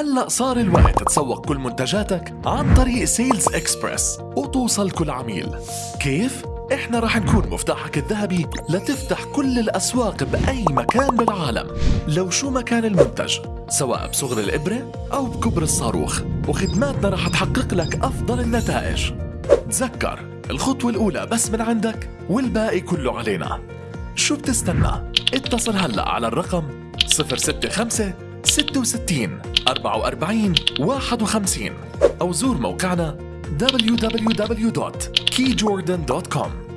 هلأ صار الوقت تسوق كل منتجاتك عن طريق Sales Express وتوصل كل عميل. كيف؟ إحنا رح نكون مفتاحك الذهبي لتفتح كل الأسواق بأي مكان بالعالم. لو شو مكان المنتج سواء بصغر الإبرة أو بكبر الصاروخ وخدماتنا رح تحقق لك أفضل النتائج. تذكر الخطوة الأولى بس من عندك والباقي كله علينا. شو بتستنى؟ اتصل هلأ على الرقم 065 66 44 51 أو زور موقعنا www.keydjordan.com